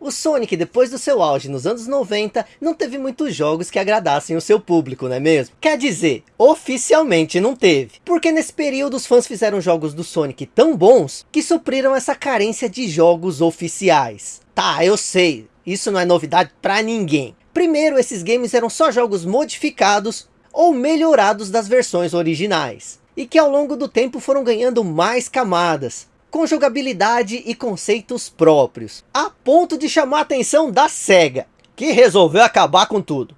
O Sonic, depois do seu auge nos anos 90, não teve muitos jogos que agradassem o seu público, não é mesmo? Quer dizer, oficialmente não teve. Porque nesse período os fãs fizeram jogos do Sonic tão bons, que supriram essa carência de jogos oficiais. Tá, eu sei, isso não é novidade pra ninguém. Primeiro, esses games eram só jogos modificados ou melhorados das versões originais. E que ao longo do tempo foram ganhando mais camadas, com jogabilidade e conceitos próprios, a ponto de chamar a atenção da SEGA, que resolveu acabar com tudo.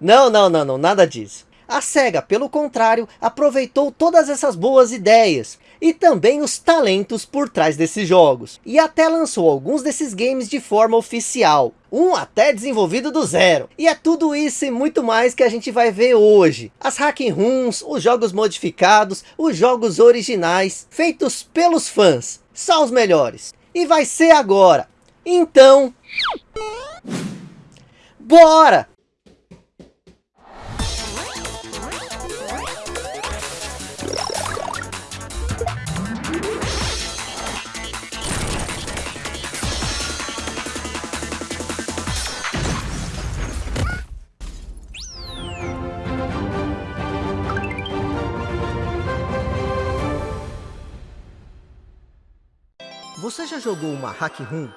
Não, não, não, não, nada disso. A SEGA, pelo contrário, aproveitou todas essas boas ideias, e também os talentos por trás desses jogos, e até lançou alguns desses games de forma oficial, um até desenvolvido do zero. E é tudo isso e muito mais que a gente vai ver hoje. As hacking rooms, os jogos modificados, os jogos originais, feitos pelos fãs, só os melhores. E vai ser agora. Então... Bora! Jogou uma hack room?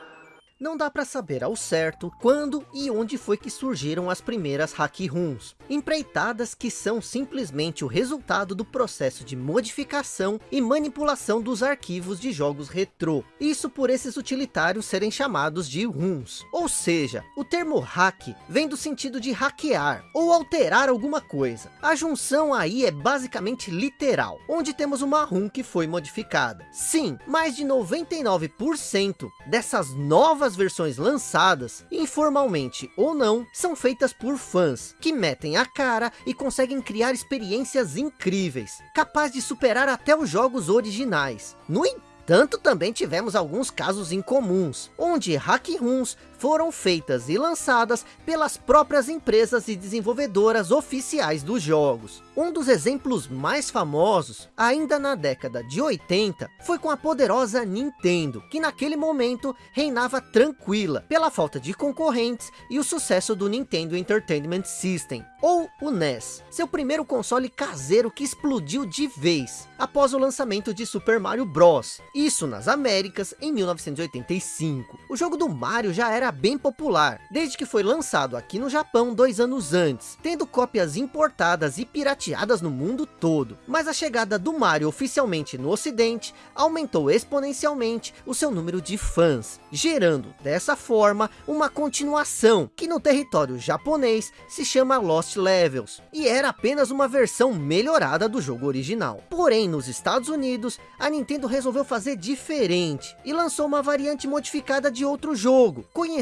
Não dá para saber ao certo quando e onde foi que surgiram as primeiras hack rooms. Empreitadas que são simplesmente o resultado do processo de modificação e manipulação dos arquivos de jogos retrô. Isso por esses utilitários serem chamados de rooms. Ou seja, o termo hack vem do sentido de hackear ou alterar alguma coisa. A junção aí é basicamente literal, onde temos uma room que foi modificada. Sim, mais de 99% dessas novas novas versões lançadas, informalmente ou não, são feitas por fãs, que metem a cara e conseguem criar experiências incríveis, capaz de superar até os jogos originais. No entanto, também tivemos alguns casos incomuns, onde hack rooms foram feitas e lançadas pelas próprias empresas e desenvolvedoras oficiais dos jogos. Um dos exemplos mais famosos, ainda na década de 80, foi com a poderosa Nintendo, que naquele momento reinava tranquila, pela falta de concorrentes e o sucesso do Nintendo Entertainment System, ou o NES, seu primeiro console caseiro que explodiu de vez, após o lançamento de Super Mario Bros. Isso nas Américas, em 1985. O jogo do Mario já era bem popular, desde que foi lançado aqui no Japão dois anos antes, tendo cópias importadas e pirateadas no mundo todo. Mas a chegada do Mario oficialmente no ocidente, aumentou exponencialmente o seu número de fãs, gerando dessa forma uma continuação, que no território japonês se chama Lost Levels, e era apenas uma versão melhorada do jogo original. Porém, nos Estados Unidos, a Nintendo resolveu fazer diferente, e lançou uma variante modificada de outro jogo, conhecido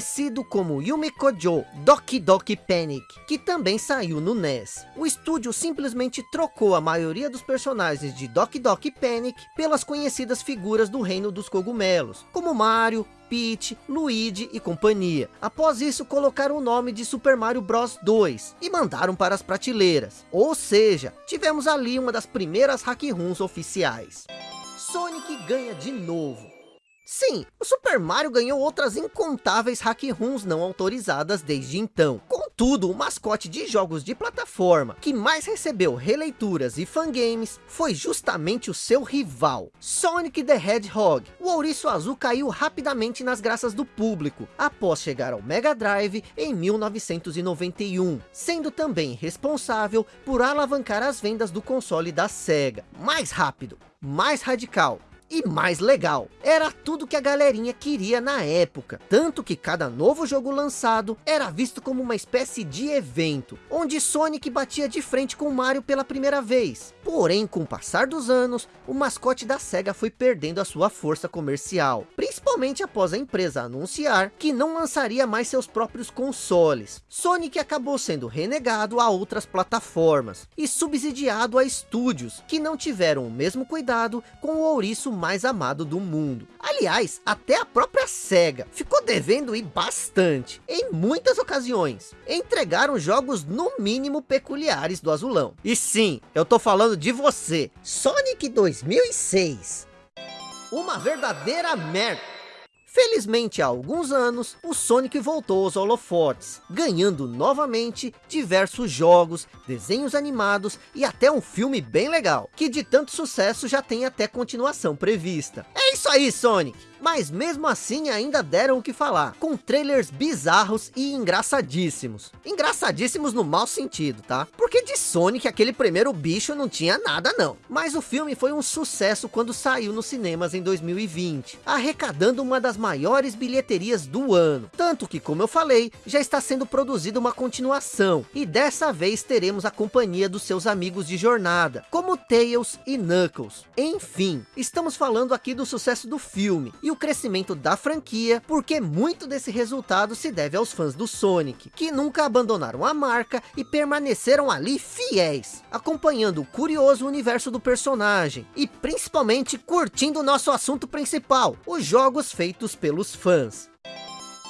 como Yumikojo Doki Doki Panic, que também saiu no NES. O estúdio simplesmente trocou a maioria dos personagens de Doki Doki Panic pelas conhecidas figuras do reino dos cogumelos, como Mario, Peach, Luigi e companhia. Após isso, colocaram o nome de Super Mario Bros 2 e mandaram para as prateleiras. Ou seja, tivemos ali uma das primeiras hack rooms oficiais. Sonic ganha de novo. Sim, o Super Mario ganhou outras incontáveis hack rooms não autorizadas desde então. Contudo, o mascote de jogos de plataforma que mais recebeu releituras e fangames foi justamente o seu rival, Sonic the Hedgehog. O ouriço azul caiu rapidamente nas graças do público, após chegar ao Mega Drive em 1991, sendo também responsável por alavancar as vendas do console da SEGA. Mais rápido, mais radical e mais legal. Era tudo que a galerinha queria na época, tanto que cada novo jogo lançado era visto como uma espécie de evento, onde Sonic batia de frente com Mario pela primeira vez. Porém, com o passar dos anos, o mascote da SEGA foi perdendo a sua força comercial, principalmente após a empresa anunciar que não lançaria mais seus próprios consoles. Sonic acabou sendo renegado a outras plataformas e subsidiado a estúdios que não tiveram o mesmo cuidado com o ouriço mais amado do mundo. Aliás, até a própria SEGA ficou devendo ir bastante, em muitas ocasiões. Entregaram jogos no mínimo peculiares do azulão. E sim, eu tô falando de você, Sonic 2006. Uma verdadeira merda. Felizmente, há alguns anos, o Sonic voltou aos holofotes, ganhando novamente diversos jogos, desenhos animados e até um filme bem legal, que de tanto sucesso já tem até continuação prevista. É isso aí, Sonic! Mas mesmo assim ainda deram o que falar, com trailers bizarros e engraçadíssimos. Engraçadíssimos no mau sentido, tá? Porque de Sonic aquele primeiro bicho não tinha nada não. Mas o filme foi um sucesso quando saiu nos cinemas em 2020, arrecadando uma das maiores bilheterias do ano. Tanto que, como eu falei, já está sendo produzida uma continuação, e dessa vez teremos a companhia dos seus amigos de jornada, como Tails e Knuckles. Enfim, estamos falando aqui do sucesso do filme, e o crescimento da franquia, porque muito desse resultado se deve aos fãs do Sonic, que nunca abandonaram a marca e permaneceram ali fiéis, acompanhando o curioso universo do personagem, e principalmente curtindo o nosso assunto principal, os jogos feitos pelos fãs.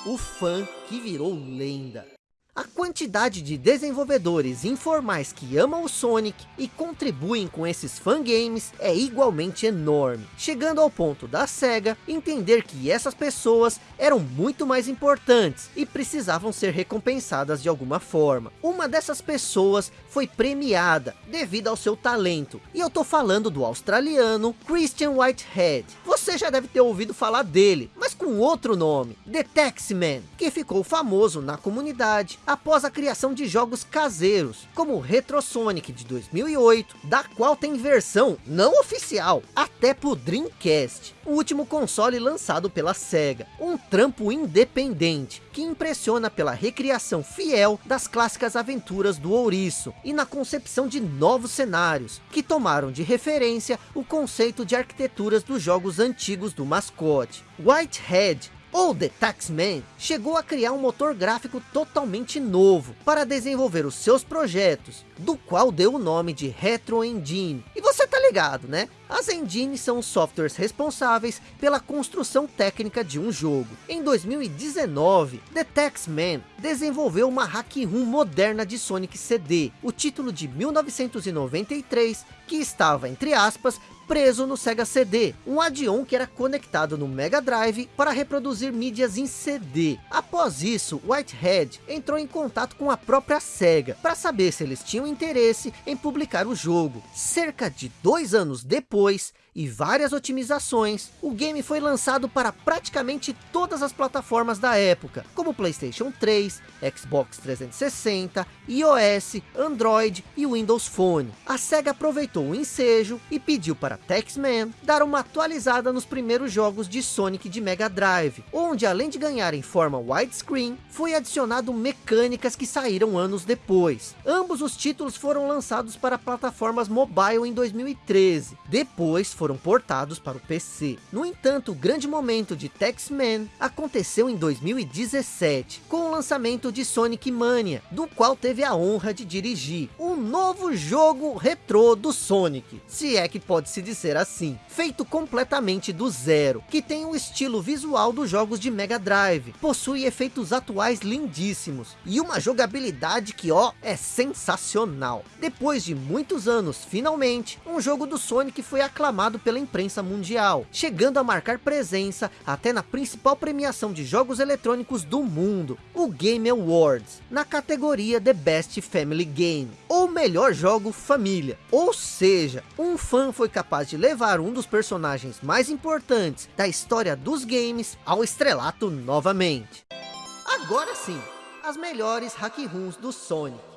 O fã que virou lenda. A quantidade de desenvolvedores informais que amam o Sonic e contribuem com esses fangames é igualmente enorme, chegando ao ponto da SEGA entender que essas pessoas eram muito mais importantes e precisavam ser recompensadas de alguma forma. Uma dessas pessoas foi premiada devido ao seu talento, e eu tô falando do australiano Christian Whitehead. Você já deve ter ouvido falar dele, mas com outro nome, The Taxman, que ficou famoso na comunidade após a criação de jogos caseiros, como Retro Sonic de 2008, da qual tem versão não oficial, até pro Dreamcast, o último console lançado pela SEGA. Um trampo independente, que impressiona pela recriação fiel das clássicas aventuras do ouriço, e na concepção de novos cenários, que tomaram de referência o conceito de arquiteturas dos jogos antigos do mascote. Whitehead ou The Taxman, chegou a criar um motor gráfico totalmente novo para desenvolver os seus projetos, do qual deu o nome de Retro Engine. E você tá ligado, né? As engines são os softwares responsáveis pela construção técnica de um jogo. Em 2019, The Taxman desenvolveu uma hack room moderna de Sonic CD, o título de 1993, que estava, entre aspas, preso no Sega CD, um add-on que era conectado no Mega Drive para reproduzir mídias em CD. Após isso, Whitehead entrou em contato com a própria Sega, para saber se eles tinham interesse em publicar o jogo. Cerca de dois anos depois, e várias otimizações, o game foi lançado para praticamente todas as plataformas da época, como Playstation 3, Xbox 360, iOS, Android e Windows Phone. A SEGA aproveitou o ensejo e pediu para Taxman dar uma atualizada nos primeiros jogos de Sonic de Mega Drive, onde além de ganhar em forma widescreen, foi adicionado mecânicas que saíram anos depois. Ambos os títulos foram lançados para plataformas mobile em 2013, depois foram portados para o PC. No entanto, o grande momento de Taxman aconteceu em 2017, com o lançamento de Sonic Mania, do qual teve a honra de dirigir. Um novo jogo retrô do Sonic, se é que pode se dizer assim, feito completamente do zero, que tem o estilo visual dos jogos de Mega Drive, possui efeitos atuais lindíssimos, e uma jogabilidade que ó, é sensacional. Depois de muitos anos, finalmente, um jogo do Sonic foi aclamado pela imprensa mundial, chegando a marcar presença até na principal premiação de jogos eletrônicos do mundo, o Game Awards, na categoria The Best Family Game, ou melhor jogo família. Ou seja, um fã foi capaz de levar um dos personagens mais importantes da história dos games ao estrelato novamente. Agora sim, as melhores hack rooms do Sonic.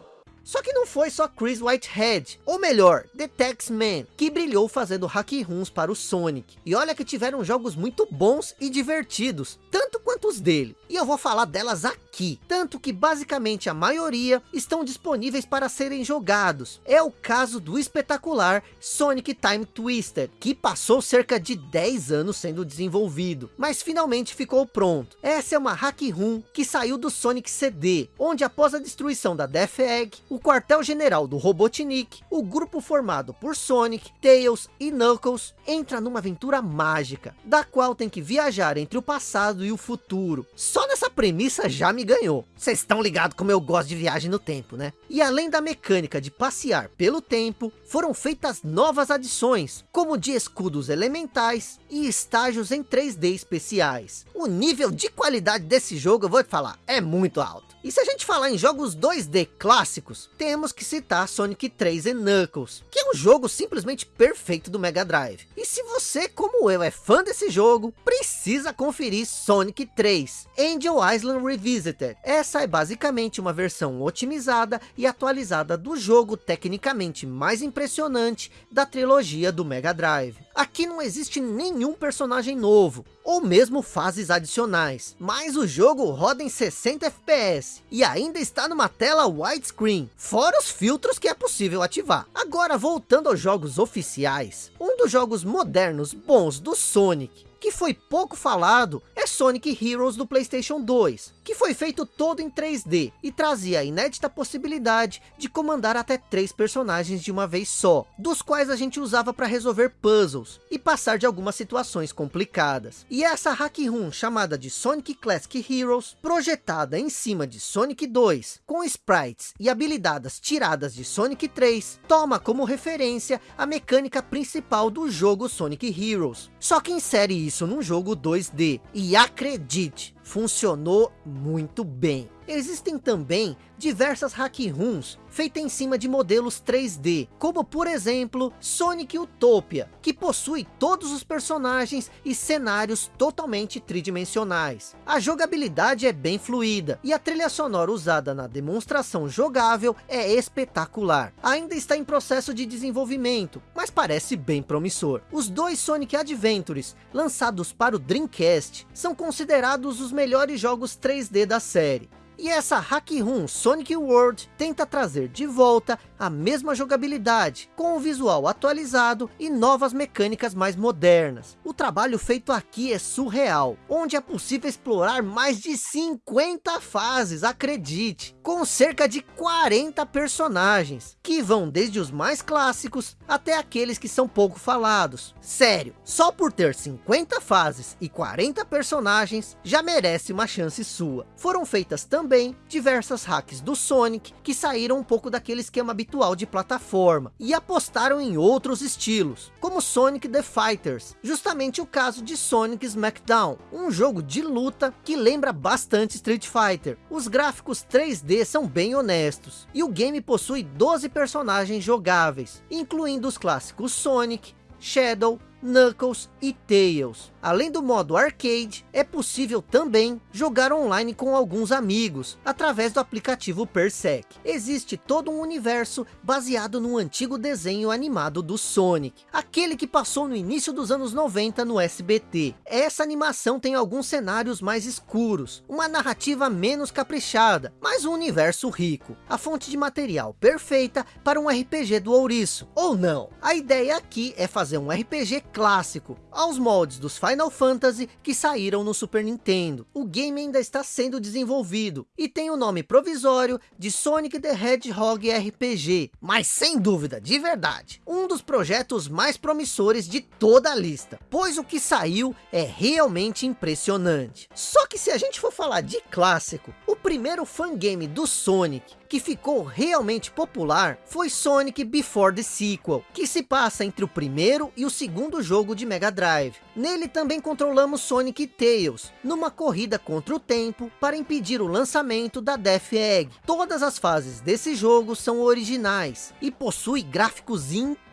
Só que não foi só Chris Whitehead, ou melhor, The Taxman, que brilhou fazendo hack runs para o Sonic. E olha que tiveram jogos muito bons e divertidos, tanto quanto os dele. E eu vou falar delas aqui, tanto que basicamente a maioria estão disponíveis para serem jogados. É o caso do espetacular Sonic Time Twister, que passou cerca de 10 anos sendo desenvolvido, mas finalmente ficou pronto. Essa é uma hack room que saiu do Sonic CD, onde após a destruição da Death Egg, o quartel-general do Robotnik, o grupo formado por Sonic, Tails e Knuckles, entra numa aventura mágica, da qual tem que viajar entre o passado e o futuro. Só nessa premissa já me ganhou. Vocês estão ligados como eu gosto de viagem no tempo, né? E além da mecânica de passear pelo tempo, foram feitas novas adições, como de escudos elementais e estágios em 3D especiais. O nível de qualidade desse jogo, eu vou te falar, é muito alto. E se a gente falar em jogos 2D clássicos, temos que citar Sonic 3 e Knuckles, que é um jogo simplesmente perfeito do Mega Drive. E se você, como eu, é fã desse jogo, precisa conferir Sonic 3, Angel Island Revisited. Essa é basicamente uma versão otimizada e atualizada do jogo tecnicamente mais impressionante da trilogia do Mega Drive. Aqui não existe nenhum personagem novo, ou mesmo fases adicionais, mas o jogo roda em 60 FPS, e ainda está numa tela widescreen, fora os filtros que é possível ativar. Agora voltando aos jogos oficiais, um dos jogos modernos bons do Sonic, que foi pouco falado é Sonic Heroes do Playstation 2, que foi feito todo em 3D e trazia a inédita possibilidade de comandar até três personagens de uma vez só, dos quais a gente usava para resolver puzzles e passar de algumas situações complicadas. E essa hack room chamada de Sonic Classic Heroes, projetada em cima de Sonic 2, com sprites e habilidades tiradas de Sonic 3, toma como referência a mecânica principal do jogo Sonic Heroes, só que insere isso num jogo 2D. E acredite, funcionou muito bem. Existem também diversas hack rooms feitas em cima de modelos 3D, como por exemplo Sonic Utopia, que possui todos os personagens e cenários totalmente tridimensionais. A jogabilidade é bem fluida e a trilha sonora usada na demonstração jogável é espetacular. Ainda está em processo de desenvolvimento, mas parece bem promissor. Os dois Sonic Adventures, lançados para o Dreamcast, são considerados os melhores jogos 3D da série. E essa Hack Room Sonic World tenta trazer de volta a mesma jogabilidade, com o visual atualizado e novas mecânicas mais modernas. O trabalho feito aqui é surreal, onde é possível explorar mais de 50 fases, acredite, com cerca de 40 personagens, que vão desde os mais clássicos até aqueles que são pouco falados. Sério, só por ter 50 fases e 40 personagens, já merece uma chance sua. Foram feitas também também diversas hacks do Sonic, que saíram um pouco daquele esquema habitual de plataforma, e apostaram em outros estilos, como Sonic The Fighters, justamente o caso de Sonic Smackdown, um jogo de luta que lembra bastante Street Fighter. Os gráficos 3D são bem honestos, e o game possui 12 personagens jogáveis, incluindo os clássicos Sonic, Shadow, Knuckles e Tails. Além do modo arcade, é possível também jogar online com alguns amigos, através do aplicativo Persec. Existe todo um universo baseado no antigo desenho animado do Sonic, aquele que passou no início dos anos 90 no SBT. Essa animação tem alguns cenários mais escuros, uma narrativa menos caprichada, mas um universo rico. A fonte de material perfeita para um RPG do ouriço, ou não. A ideia aqui é fazer um RPG clássico, aos moldes dos Final Fantasy que saíram no Super Nintendo. O game ainda está sendo desenvolvido e tem o nome provisório de Sonic the Hedgehog RPG, mas sem dúvida, de verdade, um dos projetos mais promissores de toda a lista, pois o que saiu é realmente impressionante. Só que se a gente for falar de clássico, o primeiro fangame do Sonic que ficou realmente popular foi Sonic Before the Sequel, que se passa entre o primeiro e o segundo jogo de Mega Drive. Nele também controlamos Sonic e Tails, numa corrida contra o tempo para impedir o lançamento da Death Egg. Todas as fases desse jogo são originais e possui gráficos incríveis,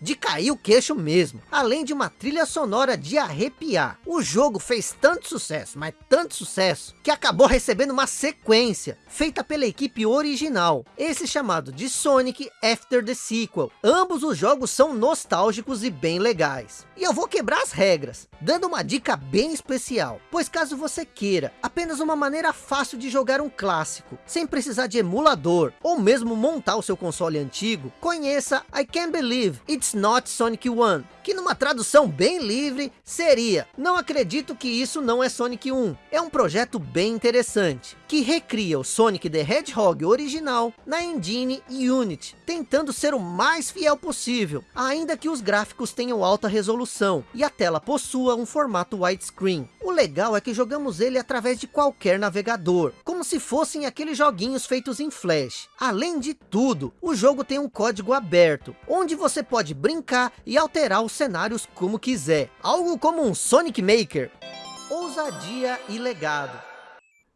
de cair o queixo mesmo, além de uma trilha sonora de arrepiar. O jogo fez tanto sucesso, mas tanto sucesso, que acabou recebendo uma sequência, feita pela equipe original, esse chamado de Sonic After the Sequel. Ambos os jogos são nostálgicos e bem legais. E eu vou quebrar as regras, dando uma dica bem especial, pois caso você queira apenas uma maneira fácil de jogar um clássico, sem precisar de emulador, ou mesmo montar o seu console antigo, conheça I Can believe it's not Sonic 1, que numa tradução bem livre seria, não acredito que isso não é Sonic 1. É um projeto bem interessante, que recria o Sonic the Hedgehog original na engine Unity, tentando ser o mais fiel possível, ainda que os gráficos tenham alta resolução e a tela possua um formato widescreen. O legal é que jogamos ele através de qualquer navegador, como se fossem aqueles joguinhos feitos em Flash. Além de tudo, o jogo tem um código aberto, onde você pode brincar e alterar os cenários como quiser. Algo como um Sonic Maker. Ousadia e legado.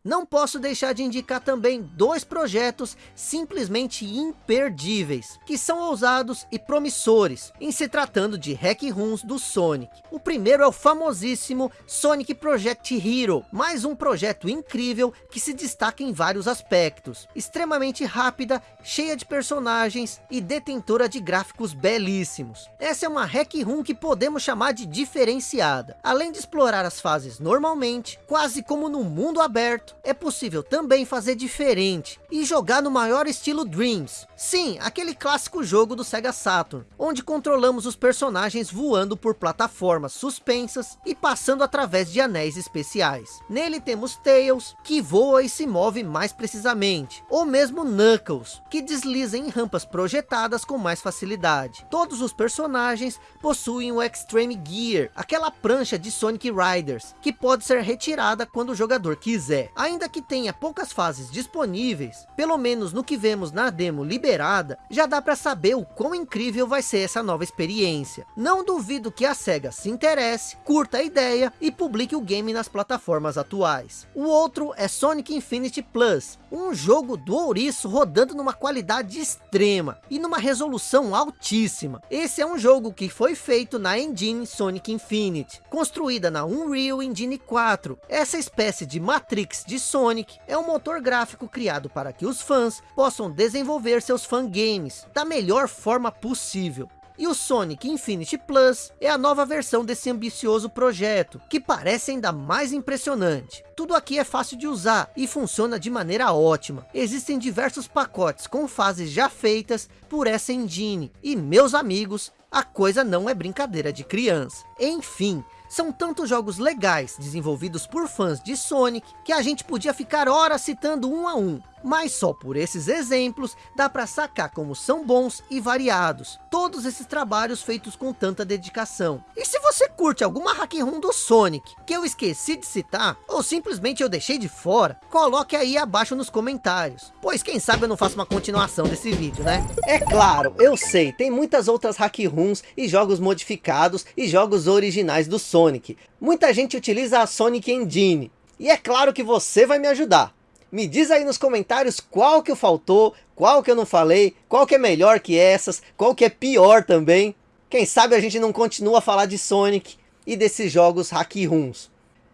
Não posso deixar de indicar também dois projetos simplesmente imperdíveis, que são ousados e promissores, em se tratando de hack rooms do Sonic. O primeiro é o famosíssimo Sonic Project Hero, mais um projeto incrível que se destaca em vários aspectos. Extremamente rápida, cheia de personagens e detentora de gráficos belíssimos. Essa é uma hack room que podemos chamar de diferenciada. Além de explorar as fases normalmente, quase como no mundo aberto, é possível também fazer diferente e jogar no maior estilo Dreams. Sim, aquele clássico jogo do Sega Saturn, onde controlamos os personagens voando por plataformas suspensas e passando através de anéis especiais. Nele temos Tails, que voa e se move mais precisamente, ou mesmo Knuckles, que desliza em rampas projetadas com mais facilidade. Todos os personagens possuem o Extreme Gear, aquela prancha de Sonic Riders, que pode ser retirada quando o jogador quiser. Ainda que tenha poucas fases disponíveis, pelo menos no que vemos na demo liberada, já dá para saber o quão incrível vai ser essa nova experiência. Não duvido que a SEGA se interesse, curta a ideia e publique o game nas plataformas atuais. O outro é Sonic Infinity Plus, um jogo do ouriço rodando numa qualidade extrema e numa resolução altíssima. Esse é um jogo que foi feito na engine Sonic Infinity, construída na Unreal Engine 4, essa espécie de Matrix de Sonic é um motor gráfico criado para que os fãs possam desenvolver seus fangames da melhor forma possível. E o Sonic Infinity Plus é a nova versão desse ambicioso projeto, que parece ainda mais impressionante. Tudo aqui é fácil de usar e funciona de maneira ótima. Existem diversos pacotes com fases já feitas por essa engine. E meus amigos, a coisa não é brincadeira de criança. Enfim, são tantos jogos legais, desenvolvidos por fãs de Sonic, que a gente podia ficar horas citando um a um. Mas só por esses exemplos, dá para sacar como são bons e variados. Todos esses trabalhos feitos com tanta dedicação. E se você curte alguma hack room do Sonic, que eu esqueci de citar, ou simplesmente eu deixei de fora, coloque aí abaixo nos comentários. Pois quem sabe eu não faço uma continuação desse vídeo, né? É claro, eu sei, tem muitas outras hack rooms e jogos modificados e jogos originais do Sonic. Muita gente utiliza a Sonic Engine. E é claro que você vai me ajudar. Me diz aí nos comentários qual que faltou, qual que eu não falei, qual que é melhor que essas, qual que é pior também. Quem sabe a gente não continua a falar de Sonic e desses jogos hack rooms.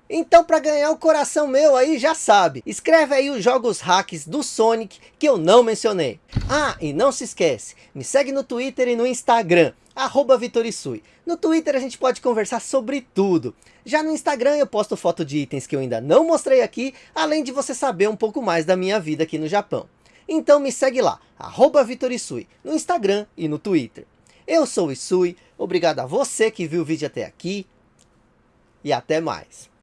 Então para ganhar o coração meu aí já sabe, escreve aí os jogos hacks do Sonic que eu não mencionei. Ah, e não se esquece, me segue no Twitter e no Instagram, arroba Vitorisui. No Twitter a gente pode conversar sobre tudo. Já no Instagram eu posto foto de itens que eu ainda não mostrei aqui, além de você saber um pouco mais da minha vida aqui no Japão. Então me segue lá, arroba Vitorisui, no Instagram e no Twitter. Eu sou o Isui, obrigado a você que viu o vídeo até aqui, e até mais.